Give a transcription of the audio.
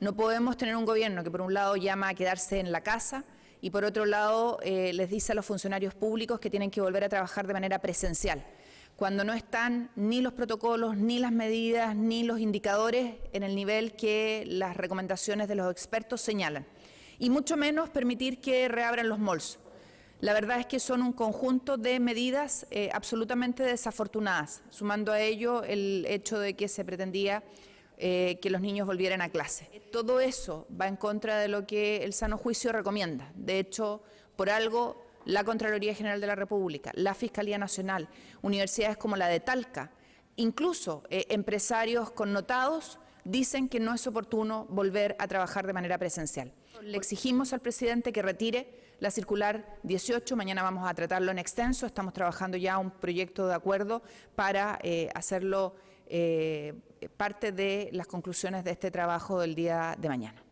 No podemos tener un gobierno que por un lado llama a quedarse en la casa y por otro lado eh, les dice a los funcionarios públicos que tienen que volver a trabajar de manera presencial, cuando no están ni los protocolos, ni las medidas, ni los indicadores en el nivel que las recomendaciones de los expertos señalan. Y mucho menos permitir que reabran los malls. La verdad es que son un conjunto de medidas eh, absolutamente desafortunadas, sumando a ello el hecho de que se pretendía eh, que los niños volvieran a clase. Todo eso va en contra de lo que el sano juicio recomienda. De hecho, por algo, la Contraloría General de la República, la Fiscalía Nacional, universidades como la de Talca, incluso eh, empresarios connotados dicen que no es oportuno volver a trabajar de manera presencial. Le exigimos al presidente que retire la circular 18, mañana vamos a tratarlo en extenso, estamos trabajando ya un proyecto de acuerdo para eh, hacerlo parte de las conclusiones de este trabajo del día de mañana.